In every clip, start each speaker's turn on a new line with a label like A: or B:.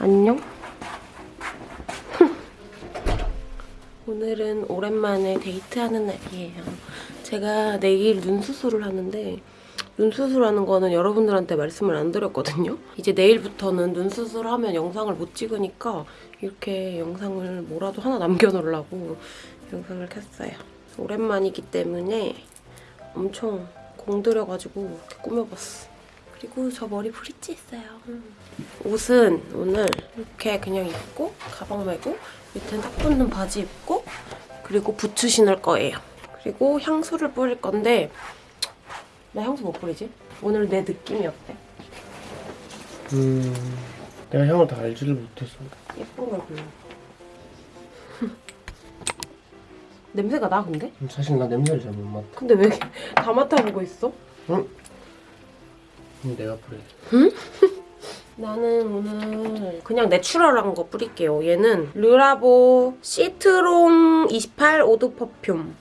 A: 안녕. 오늘은 오랜만에 데이트하는 날이에요. 제가 내일 눈 수술을 하는데 눈 수술하는 거는 여러분들한테 말씀을 안 드렸거든요. 이제 내일부터는 눈 수술하면 영상을 못 찍으니까 이렇게 영상을 뭐라도 하나 남겨놓으려고 영상을 켰어요. 오랜만이기 때문에 엄청 공들여가지고 이렇게 꾸며봤어. 그리고 저 머리 브릿지 했어요. 옷은 오늘 이렇게 그냥 입고 가방 메고 밑에 딱 붙는 바지 입고 그리고 부츠 신을 거예요. 그리고 향수를 뿌릴 건데 나 향수 못 뿌리지? 오늘 내 느낌이 어때?
B: 음, 내가 향을 다 알지를 못해서.
A: 예쁜 걸 골라. 냄새가 나 근데?
B: 사실 나 냄새를 잘 못 맡아.
A: 근데 왜 다 맡아보고 있어?
B: 응? 내가 뿌려.
A: 나는 오늘 그냥 natural한 거 뿌릴게요. 얘는 Le Labo citron 28 eau de parfum.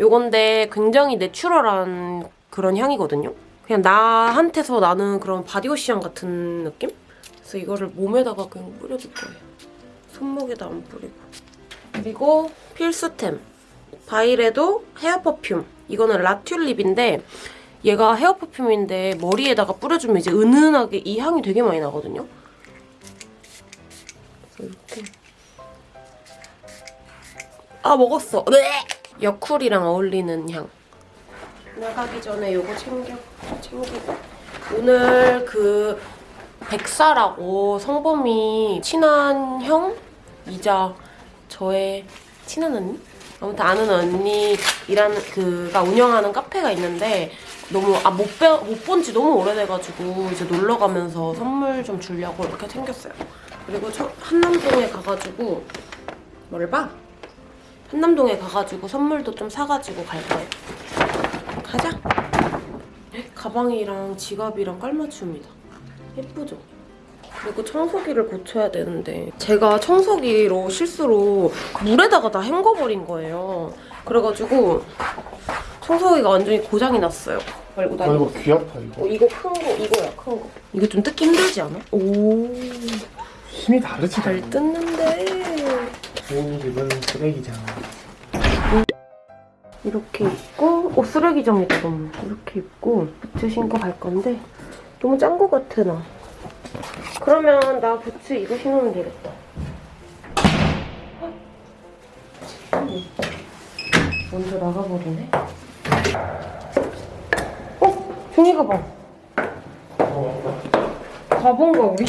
A: 요건데 굉장히 natural한 그런 향이거든요. 그냥 나한테서 나는 그런 body wash향 같은 느낌? 그래서 이거를 몸에다가 그냥 뿌려줄 거예요. 손목에다 안 뿌리고. 그리고 필수템. 바이레도 헤어 퍼퓸. 이거는 라튤립인데 얘가 헤어 퍼퓸인데 머리에다가 뿌려주면 이제 은은하게 이 향이 되게 많이 나거든요. 이렇게 아 먹었어. 네. 여쿨이랑 어울리는 향. 나가기 전에 요거 챙겨 챙기고 오늘 그 백사라고 성범이 친한 형이자 저의 친한 언니? 아무튼 아는 언니 일하는 그가 운영하는 카페가 있는데 너무 아못못 지 너무 오래돼가지고 이제 놀러 가면서 선물 좀 주려고 이렇게 챙겼어요. 그리고 저 한남동에 가가지고 뭘 봐? 한남동에 가가지고 선물도 좀 사가지고 갈 거예요. 가자. 가방이랑 지갑이랑 깔맞춤이다. 예쁘죠? 그리고 청소기를 고쳐야 되는데 제가 청소기로 실수로 물에다가 다 헹궈버린 거예요. 그래가지고 청소기가 완전히 고장이 났어요. 말고 나
B: 아,
A: 이거
B: 귀 아파, 이거.
A: 어, 이거 큰 거, 이거야, 큰 거. 이거 좀 뜯기 힘들지 않아? 오,
B: 힘이 다르지,
A: 잘
B: 나.
A: 뜯는데.
B: 좋은 집은 쓰레기장.
A: 이렇게 입고, 오, 쓰레기장이다, 너무. 이렇게 입고, 부츠 신고 갈 건데, 너무 짠 거 같아, 나. 그러면 나 부츠 이거 신으면 되겠다. 먼저 나가버리네. 어? 종이 가방. 가본가, 우리?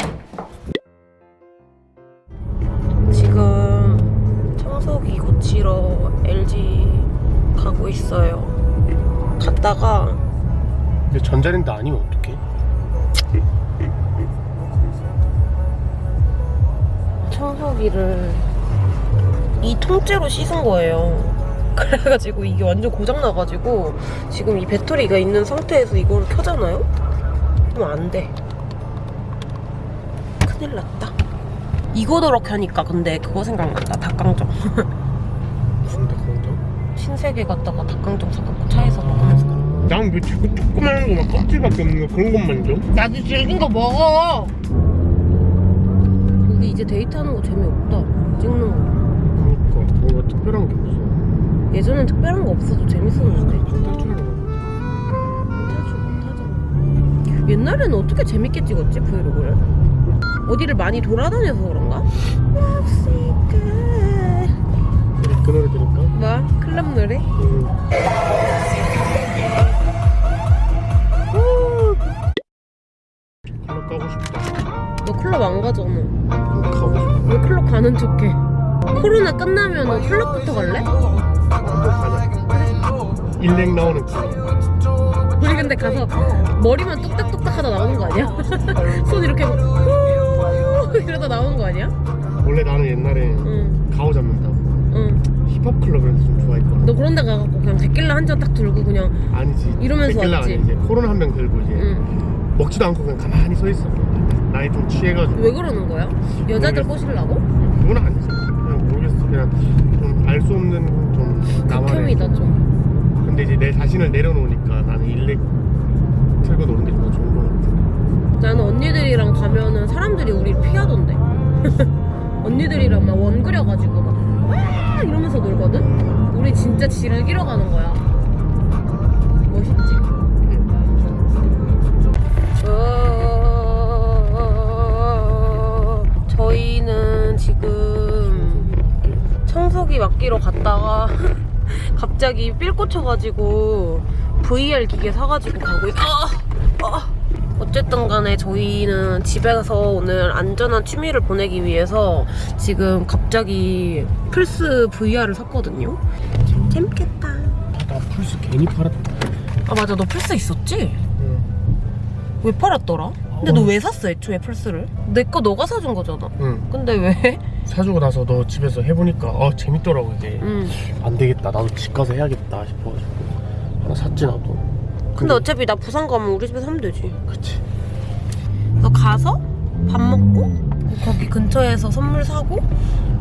A: 지금 청소기 고치러 LG 가고 있어요. 갔다가
B: 근데 전자랜드 아니면 어떡해?
A: 청소기를 이 통째로 씻은 거예요. 그래가지고 이게 완전 고장나가지고 지금 이 배터리가 있는 상태에서 이걸 켜잖아요? 그럼 안 돼. 큰일 났다. 이거 저렇게 하니까 근데 그거 생각난다. 닭강정.
B: 진짜 그런가?
A: 신세계 갔다가 닭강정 사갖고 차에서 먹으면서 가.
B: 난왜 뭐 자꾸 조그마한 거만 껍질밖에 없는 거 그런 것만 줘?
A: 나도 질긴 거 먹어! 우리 이제 데이트하는 거 재미없다. 찍는 거.
B: 그러니까 뭔가 특별한 게.
A: 예전엔 특별한 거 없어도 재밌었는데.
B: 탈출
A: 못하잖아. 옛날에는 어떻게 재밌게 찍었지 브이로그를? 어디를 많이 돌아다녀서 그런가?
B: 거. 그 노래 들을까?
A: 뭐? 클럽 노래?
B: 응. 클럽 가고 싶다.
A: 너 클럽 안 가잖아.
B: 가고 싶다.
A: 왜 클럽 가는 척해? 코로나 끝나면 너 클럽부터 갈래?
B: 일렉 나오는 클럽.
A: 우리 근데 가서 머리만 뚝딱뚝딱 하다 나오는 거 아니야? 손 이렇게 이러다 나오는 거 아니야?
B: 원래 나는 옛날에
A: 응,
B: 가오 잡는다고
A: 응.
B: 힙합 클럽을 좀 좋아했거든.
A: 너 그런 데 가갖고 그냥 데킬라 한 잔 딱 들고 그냥
B: 아니지.
A: 이러면서
B: 데킬라가
A: 왔지.
B: 아니지. 코로나 한명 들고 이제
A: 응.
B: 먹지도 않고 그냥 가만히 서 있어. 나이 좀 취해가지고.
A: 왜 그러는 거야? 여자들. 꼬시려고?
B: 그건 아니지. 그냥 좀 알 수 없는 좀 나만의.
A: 극혐이다 좀.
B: 근데 이제 내 자신을 내려놓으니까 나는 일렉 틀고 노는 게 정말 좋은 거 같아.
A: 나는 언니들이랑 가면은 사람들이 우리 피하던데. 언니들이랑 막 원 그려가지고 막 와! 이러면서 놀거든? 우리 진짜 즐기러 가는 거야. 멋있지? 청소기 맡기러 갔다가 갑자기 삘 꽂혀가지고 VR 기계 사가지고 가고 있... 아! 아! 어쨌든 간에 저희는 집에 가서 오늘 안전한 취미를 보내기 위해서 지금 갑자기 플스 VR을 샀거든요. 참 재밌겠다.
B: 나 플스 괜히 팔았다.
A: 아 맞아 너 플스 있었지?
B: 응.
A: 왜 팔았더라? 근데 너왜 샀어 애초에 플스를? 내 거 너가 사준 거잖아.
B: 응.
A: 근데 왜?
B: 사주고 나서 너 집에서 해보니까 어 재밌더라고 이게.
A: 응.
B: 안 되겠다. 나도 집 가서 해야겠다 싶어가지고 하나 샀지 나도.
A: 근데 어차피 나 부산 가면 우리 집에서 하면 되지.
B: 그치.
A: 너 가서 밥 먹고 거기 근처에서 선물 사고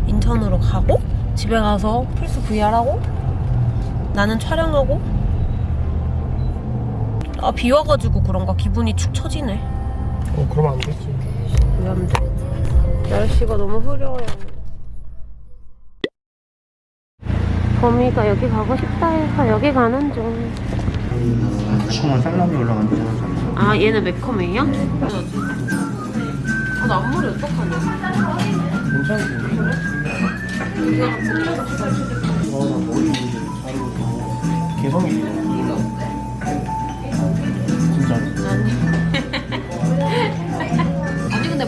A: 인천으로 가고 집에 가서 플스 VR 하고 나는 촬영하고 아 비 와가지고 그런가 기분이 축 처지네.
B: 어 그러면 안 되지.
A: 왜 안 돼? 날씨가 너무 흐려요. 범이가 여기 가고 싶다 해서 여기 가는 중.
B: 정말 살람이 올라간다.
A: 아 얘는 매콤해요? 아, 나 앞머리 어떡하냐?
B: 괜찮지.
A: 이거 붙여서
B: 어나 머리 자르고 개성이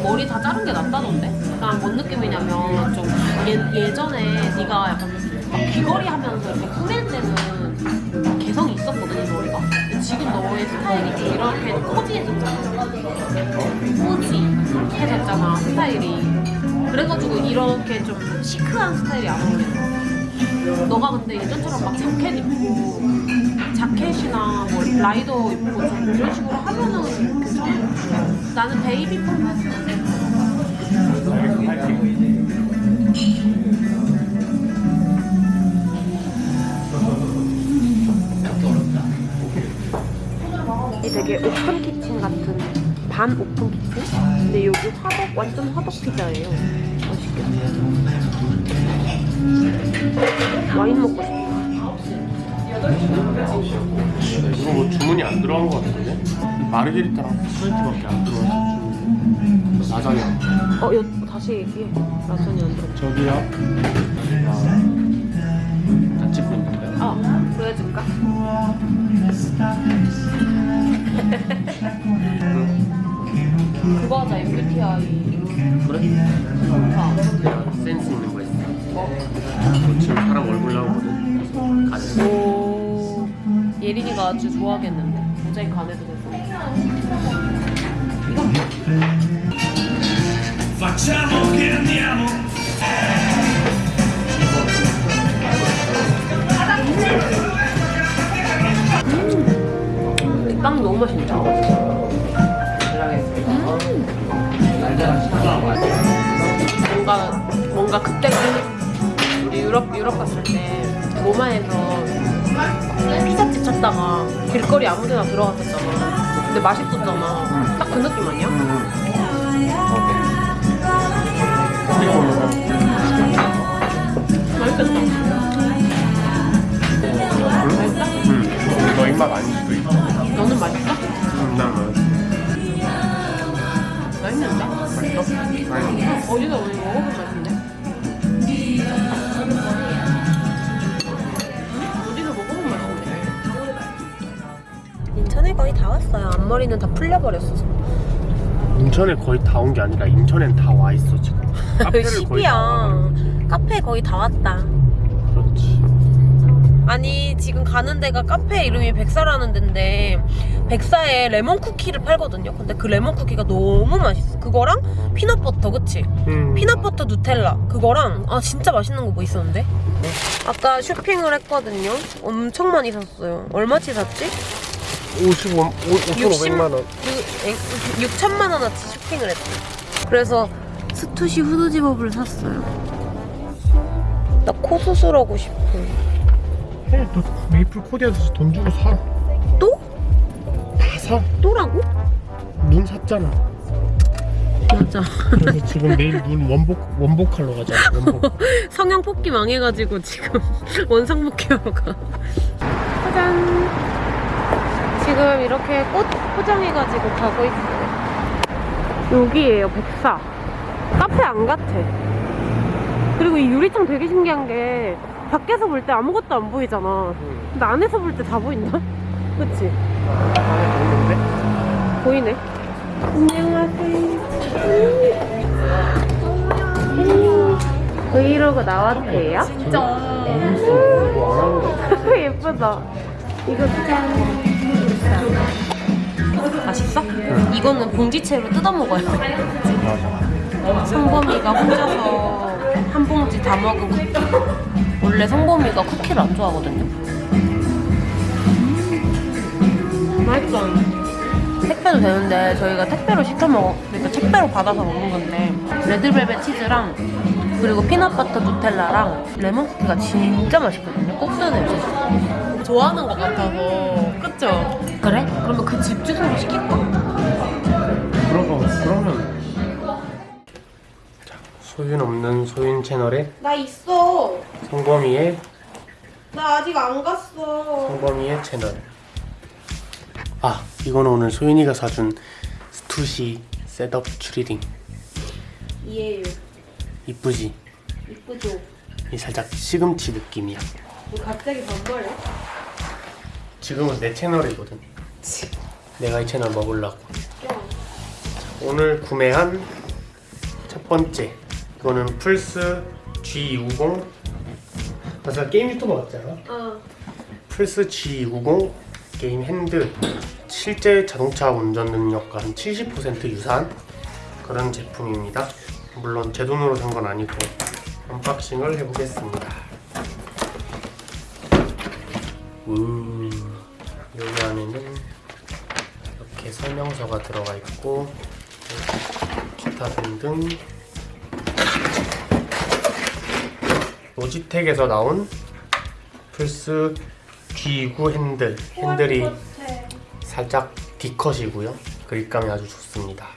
A: 머리 다 자른 게 낫다던데? 약간 뭔 느낌이냐면 좀 예, 예전에 네가 약간 막 귀걸이 하면서 이렇게 꾸밀 때는 개성이 있었거든 이 머리가. 근데 지금 너의 스타일이 좀 이렇게 코지해졌잖아. 코지해졌잖아 스타일이. 그래가지고 이렇게 좀 시크한 스타일이 안 어울려 너가 근데 예전처럼 막 자켓 입고 자켓이나 뭐 라이더 입고 좀 이런 식으로 하면은 괜찮아 나는 베이비 폼이 되게 open kitchen 같은 반 open kitchen? 근데 여기 화덕 완전 화덕 피자예요. 와인 먹고 싶다.
B: 이거 뭐 주문이 안 들어간 것 같은데? 마르게리타랑 스프레이트밖에 안 들어와서. 라자냐.
A: 어, 여, 다시 얘기해. 라자니 안 들어.
B: 저기요. 아, 다 찍고 있는데.
A: 어, 보여줄까? 그거 하자, MBTI.
B: 그래? 내가 센스 있는 거 있어. 뭐 지금 사람 얼굴 나오거든. 가지.
A: 오, 예린이가 아주 좋아하겠는데. 모자이크 안 해도 돼서. 이빵 너무 맛있다. 뭔가 뭔가 그때 그 우리 유럽 유럽 갔을 때 로마에서 피자집 찾다가 길거리 아무데나 들어갔었잖아. 근데 맛있었잖아. 딱 그 느낌 아니야? 맛있겠다. 인천에 거의 다
B: 온 게 아니라 인천엔 다 와 있어 지금. 카페를 거의 다 와.
A: 10이야. 카페 거의 다 왔다.
B: 그렇지.
A: 아니 지금 가는 데가 카페 이름이 백사라는 데인데 백사에 레몬 쿠키를 팔거든요. 근데 그 레몬 쿠키가 너무 맛있어. 그거랑 peanut butter 그치?
B: 음.
A: peanut butter 누텔라 그거랑 아 진짜 맛있는 거 뭐 있었는데? 아까 쇼핑을 했거든요. 엄청 많이 샀어요. 얼마치 샀지?
B: 55, 5,500만 원.
A: 6천만 원어치 쇼핑을 했대. 그래서 스투시 후드집업을 샀어요. 나 코 수술하고 싶어.
B: 해, 너 메이플 코디한테서 돈 주고 사.
A: 또?
B: 다 사.
A: 또라고?
B: 눈 샀잖아.
A: 맞아.
B: 그래서 지금 내일 눈 원복 원복 하러 가자. 원복.
A: 성형 뽑기 망해가지고 지금 원상 복귀하러 가. 짜잔. 지금 이렇게 꽃 포장해가지고 가고 있어요. 여기에요, 백사. 카페 안 같아. 그리고 이 유리창 되게 신기한 게 밖에서 볼 때 아무것도 안 보이잖아. 근데 안에서 볼 때 다 보인다? 그치?
B: 안에 보이는데?
A: 보이네. 안녕하세요. 브이로그 나왔대요? 예쁘다. 이거 짠. 맛있어? 이거는 봉지채로 뜯어 먹어요.
B: 맞아.
A: 성범이가 혼자서 한 봉지 다 먹은 쿠키. 원래 성범이가 쿠키를 안 좋아하거든요. 맛있어. 택배도 되는데 저희가 택배로 시켜 먹어. 그러니까 택배로 받아서 먹는 건데 red velvet 치즈랑 그리고 peanut butter 누텔라랑 레몬 쿠키가 진짜 맛있거든요. 꼭 사야 돼요. 좋아하는 것 같아서 그쵸? 그래? 그러면 그 집 주소로 시킬까?
B: 그러고 그러면 자 소윤 없는 소윤 채널에
A: 나 있어.
B: 성범이의
A: 나 아직 안 갔어.
B: 성범이의 채널. 아 이거는 오늘 소윤이가 사준 스투시 setup
A: 추리링이에요.
B: 이쁘지?
A: 이쁘죠?
B: 이 살짝 시금치 느낌이야.
A: 너 갑자기 반말해?
B: 지금은 내 채널이거든. 내가 이 채널 먹으려고. 오늘 구매한 첫 번째 이거는 플스 G20 맞아 게임 유튜버 같잖아.
A: 어.
B: 플스 G20 게임 핸들 실제 자동차 운전 능력과 한 70% 유사한 그런 제품입니다. 물론 제 돈으로 산 건 아니고 unboxing을 해보겠습니다. 우 설명서가 들어가 있고 기타 등등. 로지텍에서 나온 플스 G9 핸들. 핸들이 살짝 D cut이고요. 그립감이 아주 좋습니다.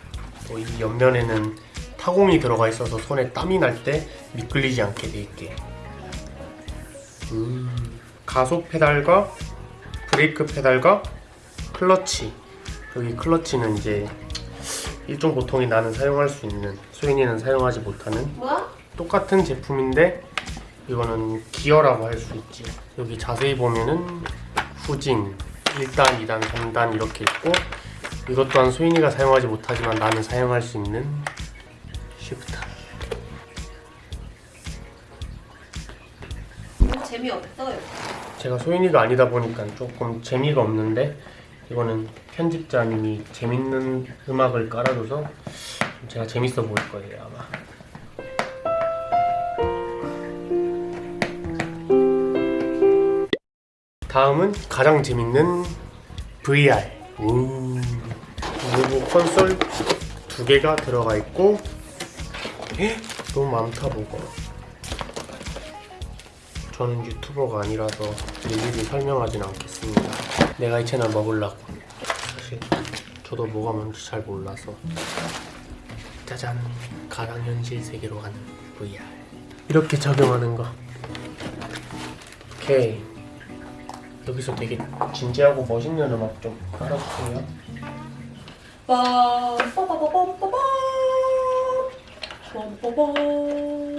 B: 또이 옆면에는 타공이 들어가 있어서 손에 땀이 날 때 미끌리지 않게 돼 있게. 음, 가속 페달과 브레이크 페달과 클러치 여기 클러치는 이제 일종 보통인 나는 사용할 수 있는 소윤이는 사용하지 못하는
A: 뭐야?
B: 똑같은 제품인데 이거는 기어라고 할 수 있지 여기 자세히 보면은 후진 1단, 2단, 3단 이렇게 있고 이것 또한 소인이가 사용하지 못하지만 나는 사용할 수 있는 쉬프트
A: 재미없어요.
B: 제가 소인이가 아니다 보니까 조금 재미가 없는데 이거는 편집자님이 재밌는 음악을 깔아줘서 제가 재밌어 보일 거예요 아마. 다음은 가장 재밌는 VR 우 리모 콘솔 두 개가 들어가 있고 에? 너무 많다 뭐가 저는 유튜버가 아니라서 일일이 설명하진 않겠습니다. 내가 이 채널 먹으려고. 사실 저도 뭐가 뭔지 잘 몰라서. 짜잔! 가상 현실 세계로 가는 VR. 이렇게 적용하는 거. 오케이. 여기서 되게 진지하고 멋있는 음악 좀 깔아주세요.
A: 빠빠빠빠빠빠 빰빠밤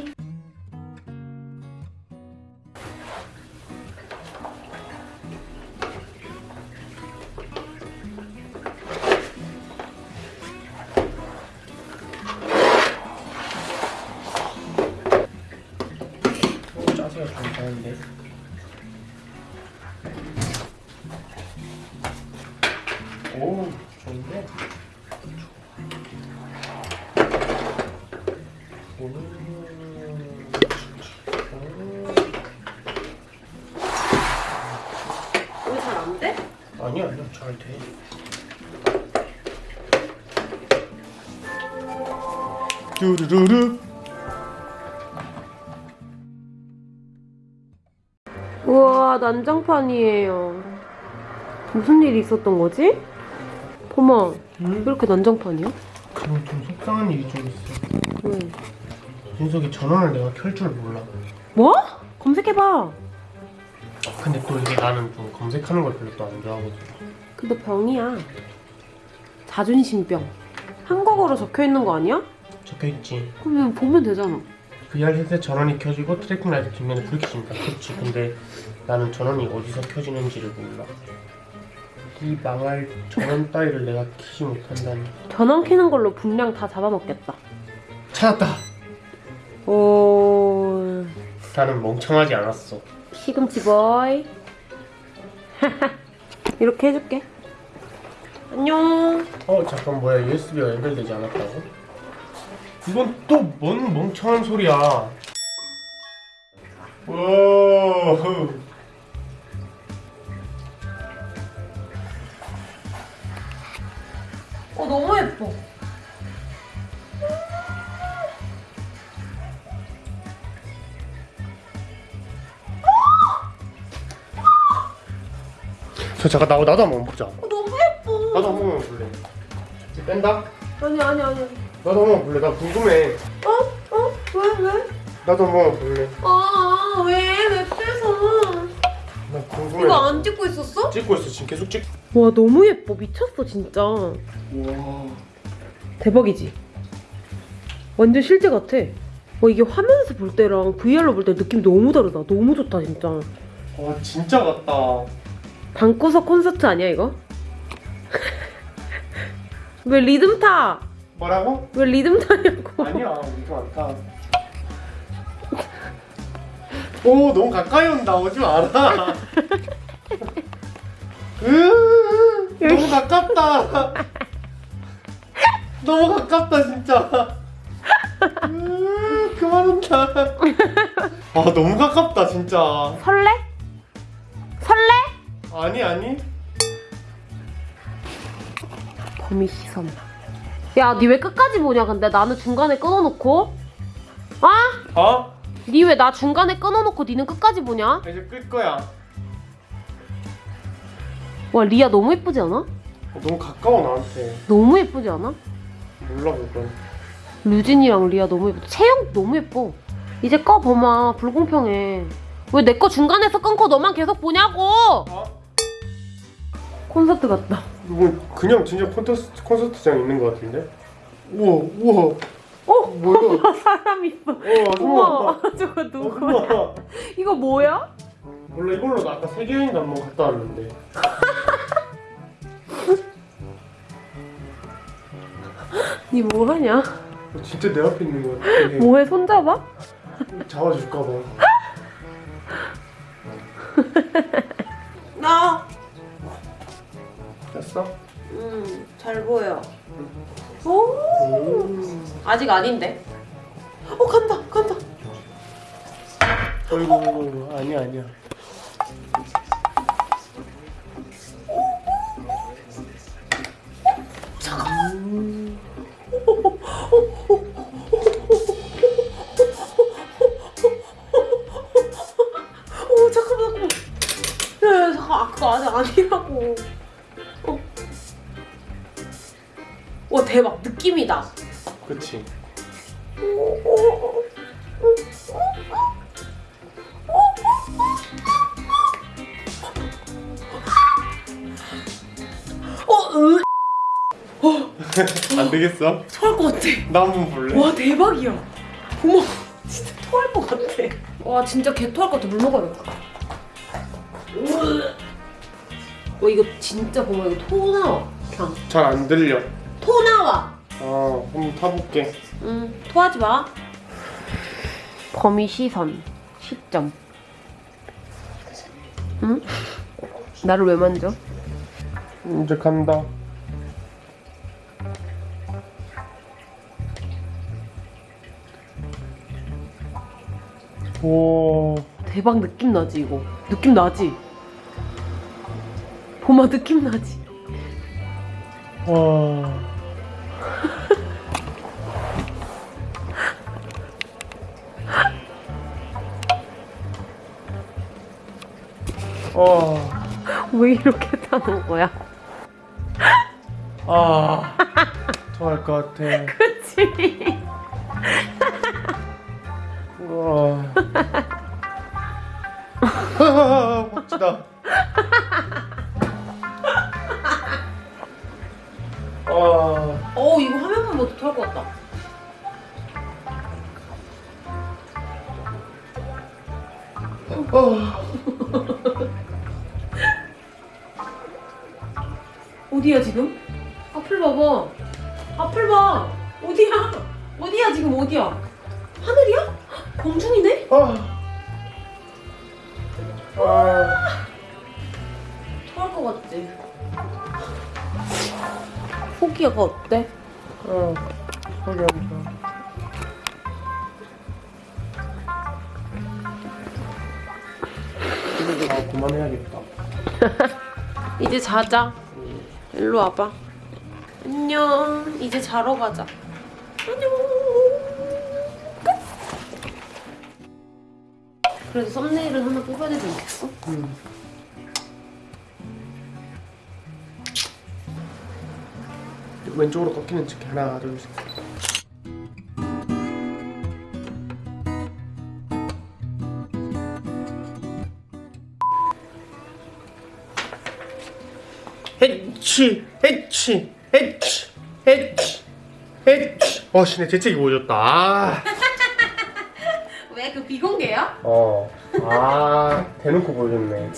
B: 짜세요. 괜찮은데. 오, 좋은데?
A: 왜잘안 돼?
B: 아니야, 아니야, 잘 돼. 뚜루루루.
A: 난장판이에요 무슨 일이 있었던 거지? 범아 왜 이렇게 난장판이야?
B: 그리고 좀 속상한 일이 좀 있어.
A: 왜?
B: 준석이 전원을 내가 켤 줄 몰라.
A: 뭐? 검색해봐.
B: 근데 또 이게 나는 좀 검색하는 걸 별로 또 안 좋아하거든.
A: 근데 병이야. 자존심병. 한국어로 적혀 있는 거 아니야?
B: 적혀 있지.
A: 그러면 보면 되잖아.
B: VR 헤드셋 전원이 켜지고 tracking light 뒷면에 불이 켜진다. 그렇지. 근데 나는 전원이 어디서 켜지는지를 몰라. 이 망할 전원 따위를 내가 키지 못한다니.
A: 전원 켜는 걸로 분량 다 잡아먹겠다.
B: 찾았다.
A: 오,
B: 나는 멍청하지 않았어.
A: 시금치 boy. 이렇게 해줄게. 안녕.
B: 어 잠깐 뭐야 USB가 연결되지 않았다고? 이건 또 뭔 멍청한 소리야. 오.
A: 어 너무 예뻐.
B: 저 잠깐 나도 나도 한번 보자.
A: 어, 너무 예뻐.
B: 나도 한 번만 볼래. 이제 뺀다.
A: 아니 아니 아니.
B: 나도 한 번만 볼래. 나 궁금해.
A: 어? 어? 왜 왜?
B: 나도 한 번만 볼래.
A: 아, 왜? 왜 빼서?
B: 나 궁금해.
A: 이거 안 찍고 있었어?
B: 찍고 있어 지금 계속 찍.
A: 와, 너무 예뻐. 미쳤어, 진짜.
B: 와.
A: 대박이지? 완전 실제 같아. 와, 이게 화면에서 볼 때랑 VR로 볼 때 느낌 너무 다르다. 너무 좋다, 진짜.
B: 와 진짜 같다.
A: 방구석 콘서트 아니야, 이거? 왜 리듬 타?
B: 뭐라고?
A: 왜 리듬 타냐고.
B: 아니야 이거 안 타. 오 너무 가까이 온다 오지 마라. 으 너무 가깝다. 너무 가깝다 진짜. 으 그만 온다. 아 너무 가깝다 진짜.
A: 설레? 설레?
B: 아니 아니.
A: 범위 시선. 야, 니 왜 끝까지 보냐, 근데? 나는 중간에 끊어놓고. 아?
B: 어?
A: 니 왜 나 중간에 끊어놓고 니는 끝까지 보냐?
B: 이제 끌 거야.
A: 와, 리아 너무 예쁘지 않아?
B: 어, 너무 가까워 나한테.
A: 너무 예쁘지 않아?
B: 몰라 그건.
A: 류진이랑 리아 너무 예뻐. 채영 너무 예뻐. 이제 꺼 범아 불공평해. 왜 내 거 중간에서 끊고 너만 계속 보냐고?
B: 어?
A: 콘서트 같다.
B: 이거 그냥 진짜 콘서트 콘서트장 있는 것 같은데? 우와 우와
A: 어?
B: 뭐야?
A: 사람 있어.
B: 어
A: 우와
B: 잠깐만.
A: 저거 누구야?
B: 우와.
A: 이거 뭐야?
B: 몰라 이걸로 나 아까 세계 여행 한번 갔다 왔는데.
A: 니 뭐하냐?
B: 어, 진짜 내 앞에 있는 것 같아.
A: 뭐해 손잡아?
B: 잡아줄까 봐.
A: 나.
B: 됐어?
A: 음, 잘 보여. 오. 아직 아닌데. 어 간다 간다.
B: 어이구 아니야 아니야. 안 되겠어?
A: 토할 것 같아.
B: 나 한번 볼래?
A: 와 대박이야. 어머 진짜 토할 것 같아. 와 진짜 개 토할 것 같아. 물 먹어야겠다. 와 이거 진짜 보면 이거 토 나와. 그냥
B: 잘 안 들려.
A: 토 나와.
B: 아 한번 타볼게.
A: 응 토하지 마. 범위 시선 시점. 응? 나를 왜 만져?
B: 이제 간다. 오.
A: 대박 느낌 나지 이거. 느낌 나지. 봄아 느낌 나지.
B: 와. 와.
A: 왜 이렇게 타는 거야?
B: 아. 좋아할 것 같아.
A: 그치?
B: 아, 멋지다. 아,
A: 어 이거 화면만 봐도 토할 것 같다.
B: 아,
A: 어디야 지금? 앞을 봐봐. 앞을 봐. 어디야? 어디야 지금 어디야? 하늘이야? 공중이네?
B: 아. 아,
A: 토할 것 같지? 호기가 어때?
B: 아, 소리한다. 아, 그만해야겠다.
A: 이제 자자. 일로 와봐. 안녕. 이제 자러 가자. 안녕. 그래도 썸네일은 하나 뽑아야 되지 않겠어?
B: 음. 왼쪽으로 꺾이는 척 하나, 둘, 셋. 헤치, 헤치, 헤치, 헤치, 헤치. 어, 씨, 내 재채기 보여줬다. 어. 아, 대놓고 보여줬네.